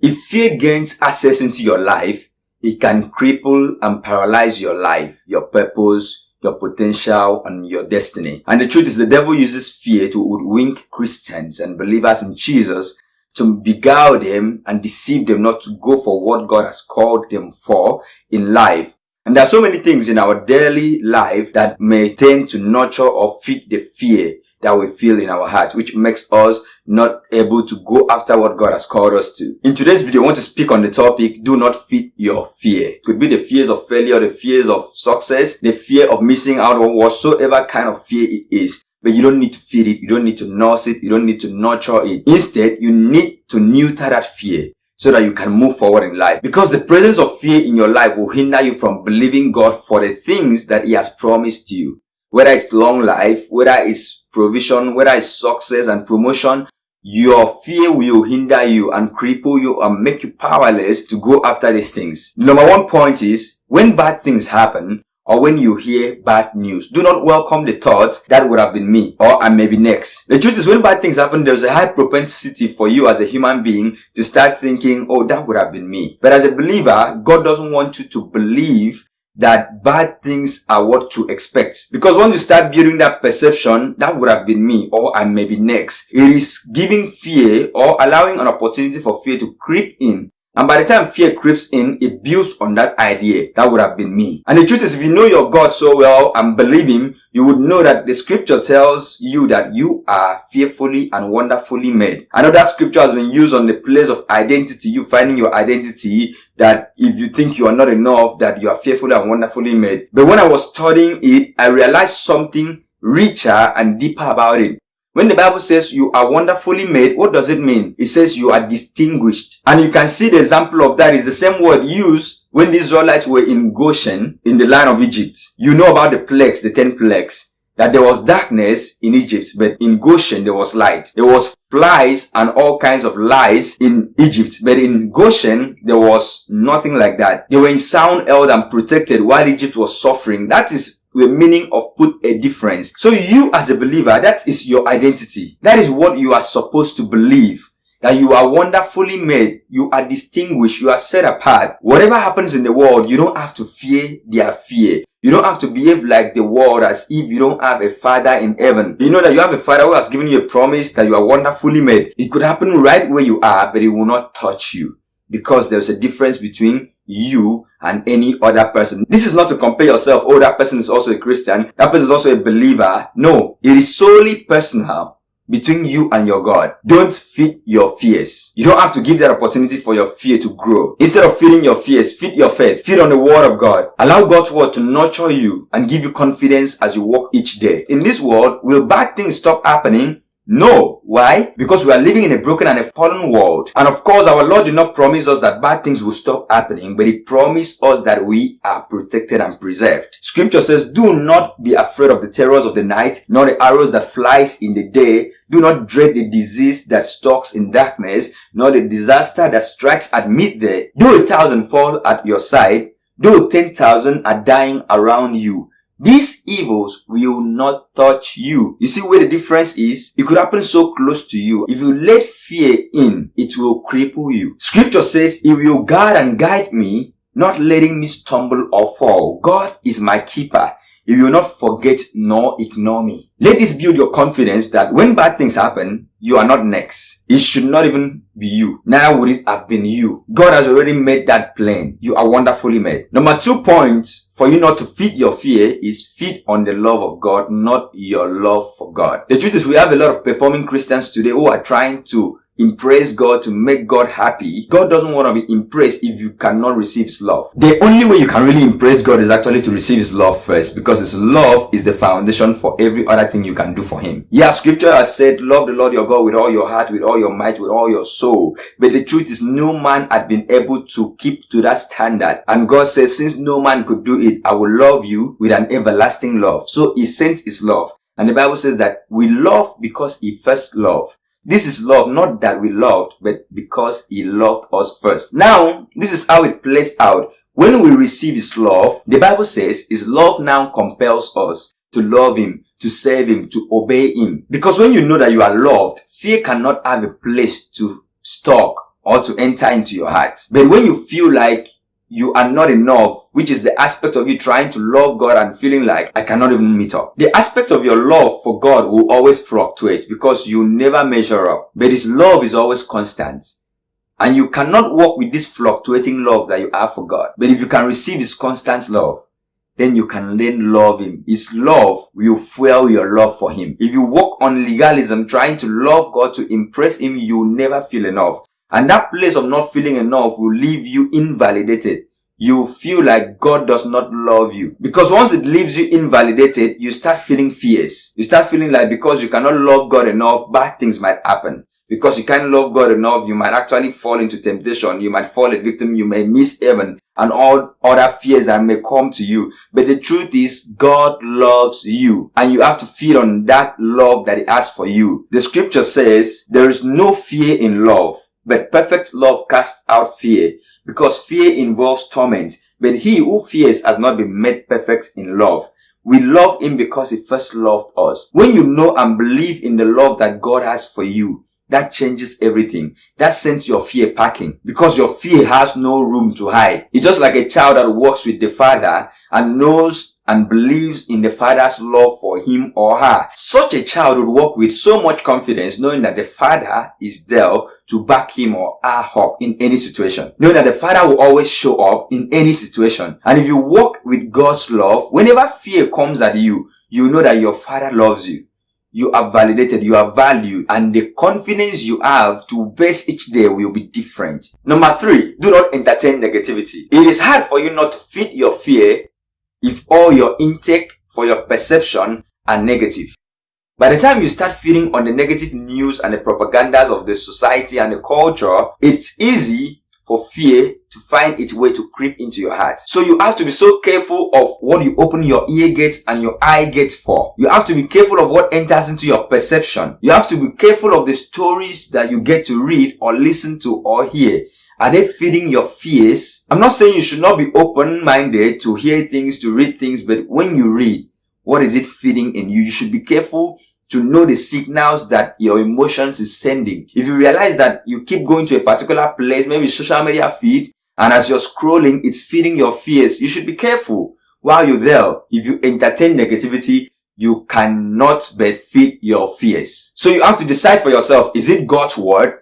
If fear gains access into your life, it can cripple and paralyze your life, your purpose, your potential and your destiny. And the truth is the devil uses fear to hoodwink Christians and believers in Jesus to beguile them and deceive them not to go for what God has called them for in life. And there are so many things in our daily life that may tend to nurture or feed the fear that we feel in our hearts, which makes us not able to go after what God has called us to. In today's video, I want to speak on the topic, do not feed your fear. It could be the fears of failure, the fears of success, the fear of missing out on whatsoever kind of fear it is. But you don't need to feed it. You don't need to nurse it. You don't need to nurture it. Instead, you need to neuter that fear so that you can move forward in life. Because the presence of fear in your life will hinder you from believing God for the things that He has promised you. Whether it's long life, whether it's provision, whether it's success and promotion, your fear will hinder you and cripple you and make you powerless to go after these things. Number one point is, when bad things happen, or when you hear bad news. Do not welcome the thought that would have been me or I may be next. The truth is when bad things happen, there's a high propensity for you as a human being to start thinking, oh, that would have been me. But as a believer, God doesn't want you to believe that bad things are what to expect. Because once you start building that perception, that would have been me or I may be next. It is giving fear or allowing an opportunity for fear to creep in and by the time fear creeps in, it builds on that idea. That would have been me. And the truth is, if you know your God so well and believe Him, you would know that the scripture tells you that you are fearfully and wonderfully made. I know that scripture has been used on the place of identity, you finding your identity, that if you think you are not enough, that you are fearfully and wonderfully made. But when I was studying it, I realized something richer and deeper about it. When the Bible says you are wonderfully made, what does it mean? It says you are distinguished. And you can see the example of that is the same word used when the Israelites were in Goshen in the land of Egypt. You know about the plagues, the ten plagues. That there was darkness in Egypt, but in Goshen there was light. There was flies and all kinds of lies in Egypt, but in Goshen there was nothing like that. They were in sound held and protected while Egypt was suffering. That is the meaning of put a difference. So you as a believer, that is your identity. That is what you are supposed to believe. That you are wonderfully made. You are distinguished. You are set apart. Whatever happens in the world, you don't have to fear their fear. You don't have to behave like the world as if you don't have a father in heaven. You know that you have a father who has given you a promise that you are wonderfully made. It could happen right where you are, but it will not touch you because there's a difference between you and any other person. This is not to compare yourself. Oh, that person is also a Christian. That person is also a believer. No, it is solely personal between you and your God. Don't feed your fears. You don't have to give that opportunity for your fear to grow. Instead of feeding your fears, feed your faith. Feed on the word of God. Allow God's word to nurture you and give you confidence as you walk each day. In this world, will bad things stop happening? No. Why? Because we are living in a broken and a fallen world. And of course, our Lord did not promise us that bad things will stop happening, but He promised us that we are protected and preserved. Scripture says, do not be afraid of the terrors of the night, nor the arrows that flies in the day. Do not dread the disease that stalks in darkness, nor the disaster that strikes at midday. Do a thousand fall at your side, though ten thousand are dying around you these evils will not touch you. You see where the difference is? It could happen so close to you. If you let fear in, it will cripple you. Scripture says, He will guard and guide me, not letting me stumble or fall. God is my keeper. He will not forget nor ignore me. Let this build your confidence that when bad things happen, you are not next. It should not even be you. Now would it have been you? God has already made that plain. You are wonderfully made. Number two points for you not to feed your fear is feed on the love of God, not your love for God. The truth is we have a lot of performing Christians today who are trying to impress God, to make God happy, God doesn't want to be impressed if you cannot receive His love. The only way you can really impress God is actually to receive His love first because His love is the foundation for every other thing you can do for Him. Yeah, scripture has said, love the Lord your God with all your heart, with all your might, with all your soul. But the truth is no man had been able to keep to that standard. And God says, since no man could do it, I will love you with an everlasting love. So He sent His love. And the Bible says that we love because He first loved. This is love, not that we loved, but because he loved us first. Now, this is how it plays out. When we receive his love, the Bible says his love now compels us to love him, to serve him, to obey him. Because when you know that you are loved, fear cannot have a place to stalk or to enter into your heart. But when you feel like you are not enough, which is the aspect of you trying to love God and feeling like I cannot even meet up. The aspect of your love for God will always fluctuate because you never measure up. But His love is always constant. And you cannot walk with this fluctuating love that you have for God. But if you can receive His constant love, then you can then love Him. His love will fuel your love for Him. If you walk on legalism, trying to love God to impress Him, you will never feel enough. And that place of not feeling enough will leave you invalidated. You feel like God does not love you. Because once it leaves you invalidated, you start feeling fears. You start feeling like because you cannot love God enough, bad things might happen. Because you can't love God enough, you might actually fall into temptation. You might fall a victim. You may miss heaven and all other fears that may come to you. But the truth is, God loves you and you have to feed on that love that he has for you. The scripture says there is no fear in love but perfect love casts out fear, because fear involves torment. But he who fears has not been made perfect in love. We love him because he first loved us. When you know and believe in the love that God has for you, that changes everything. That sends your fear packing because your fear has no room to hide. It's just like a child that walks with the father and knows and believes in the father's love for him or her. Such a child would walk with so much confidence knowing that the father is there to back him or her up in any situation. Knowing that the father will always show up in any situation. And if you walk with God's love, whenever fear comes at you, you know that your father loves you. You are validated, you are valued, and the confidence you have to face each day will be different. Number three, do not entertain negativity. It is hard for you not to feed your fear if all your intake for your perception are negative. By the time you start feeding on the negative news and the propagandas of the society and the culture, it's easy for fear to find its way to creep into your heart. So you have to be so careful of what you open your ear gates and your eye gates for. You have to be careful of what enters into your perception. You have to be careful of the stories that you get to read or listen to or hear. Are they feeding your fears? I'm not saying you should not be open-minded to hear things, to read things, but when you read, what is it feeding in you? You should be careful to know the signals that your emotions is sending. If you realize that you keep going to a particular place, maybe social media feed, and as you're scrolling, it's feeding your fears, you should be careful while you're there. If you entertain negativity, you cannot but feed your fears. So you have to decide for yourself, is it God's word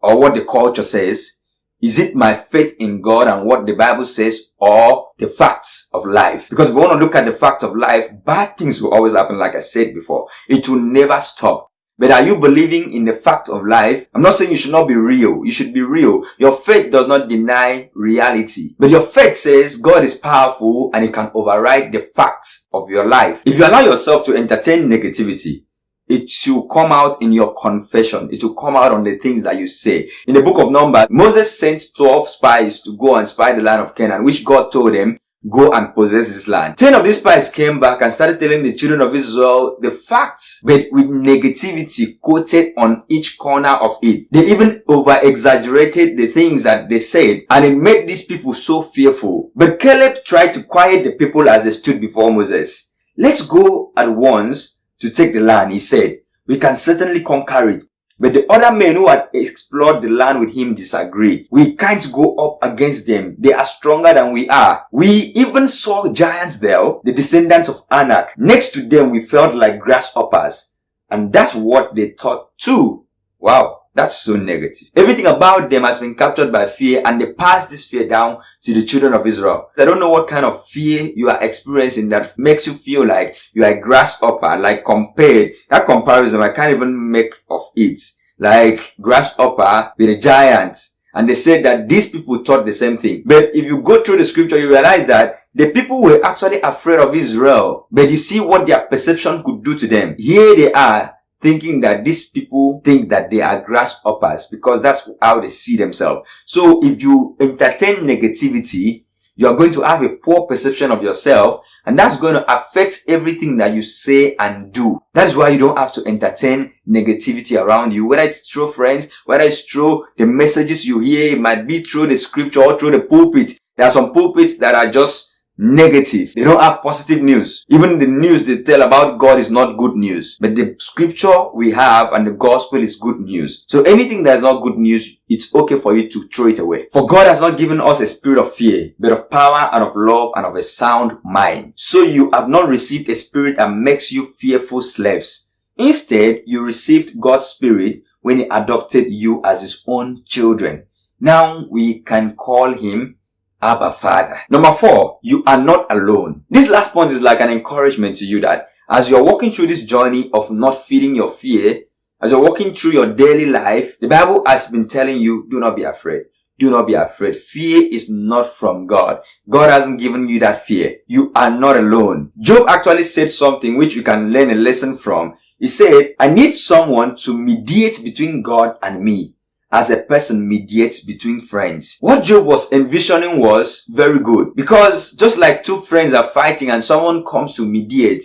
or what the culture says? Is it my faith in God and what the Bible says or the facts of life? Because if we want to look at the fact of life, bad things will always happen like I said before. It will never stop. But are you believing in the fact of life? I'm not saying you should not be real. You should be real. Your faith does not deny reality. But your faith says God is powerful and He can override the facts of your life. If you allow yourself to entertain negativity, it should come out in your confession. It will come out on the things that you say. In the book of Numbers, Moses sent 12 spies to go and spy the land of Canaan, which God told them, go and possess this land. 10 of these spies came back and started telling the children of Israel the facts, but with negativity quoted on each corner of it. They even over exaggerated the things that they said, and it made these people so fearful. But Caleb tried to quiet the people as they stood before Moses. Let's go at once to take the land, he said, we can certainly conquer it. But the other men who had explored the land with him disagreed. We can't go up against them. They are stronger than we are. We even saw giants there, the descendants of Anak. Next to them, we felt like grasshoppers. And that's what they thought too. Wow. That's so negative. Everything about them has been captured by fear and they pass this fear down to the children of Israel. I don't know what kind of fear you are experiencing that makes you feel like you are a grasshopper, like compared, that comparison I can't even make of it. Like grasshopper with a giant. And they said that these people thought the same thing. But if you go through the scripture, you realize that the people were actually afraid of Israel. But you see what their perception could do to them. Here they are thinking that these people think that they are grasshoppers because that's how they see themselves. So if you entertain negativity, you are going to have a poor perception of yourself and that's going to affect everything that you say and do. That's why you don't have to entertain negativity around you, whether it's through friends, whether it's through the messages you hear, it might be through the scripture or through the pulpit. There are some pulpits that are just negative. They don't have positive news. Even the news they tell about God is not good news. But the scripture we have and the gospel is good news. So anything that is not good news, it's okay for you to throw it away. For God has not given us a spirit of fear, but of power and of love and of a sound mind. So you have not received a spirit that makes you fearful slaves. Instead, you received God's spirit when he adopted you as his own children. Now we can call him Abba Father. Number four, you are not alone. This last point is like an encouragement to you that as you're walking through this journey of not feeding your fear, as you're walking through your daily life, the Bible has been telling you, do not be afraid. Do not be afraid. Fear is not from God. God hasn't given you that fear. You are not alone. Job actually said something which we can learn a lesson from. He said, I need someone to mediate between God and me as a person mediates between friends. What Job was envisioning was very good because just like two friends are fighting and someone comes to mediate,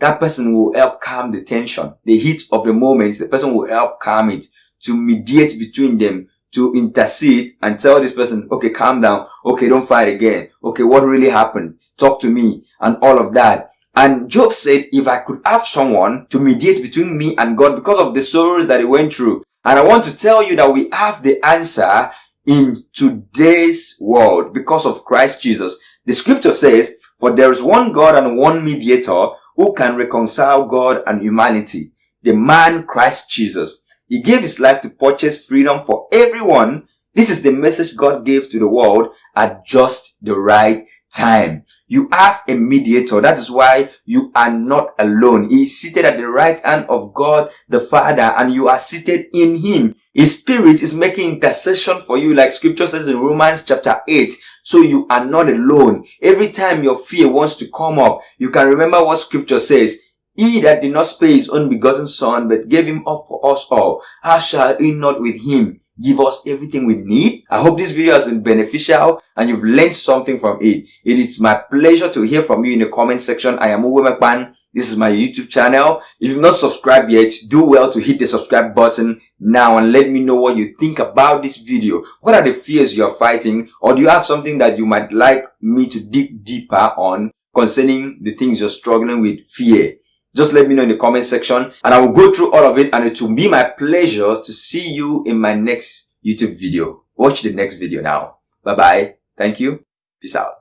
that person will help calm the tension, the heat of the moment. The person will help calm it to mediate between them, to intercede and tell this person, okay, calm down. Okay, don't fight again. Okay, what really happened? Talk to me and all of that. And Job said, if I could have someone to mediate between me and God because of the sorrows that he went through, and I want to tell you that we have the answer in today's world because of Christ Jesus. The scripture says, for there is one God and one mediator who can reconcile God and humanity, the man Christ Jesus. He gave his life to purchase freedom for everyone. This is the message God gave to the world at just the right time. You have a mediator. That is why you are not alone. He is seated at the right hand of God the Father and you are seated in him. His spirit is making intercession for you like scripture says in Romans chapter 8. So you are not alone. Every time your fear wants to come up, you can remember what scripture says. He that did not spare his own begotten son, but gave him up for us all, how shall he not with him give us everything we need. I hope this video has been beneficial and you've learned something from it. It is my pleasure to hear from you in the comment section. I am Uwe McBan. This is my YouTube channel. If you've not subscribed yet, do well to hit the subscribe button now and let me know what you think about this video. What are the fears you're fighting or do you have something that you might like me to dig deeper on concerning the things you're struggling with fear? Just let me know in the comment section and I will go through all of it and it will be my pleasure to see you in my next YouTube video. Watch the next video now. Bye bye. Thank you. Peace out.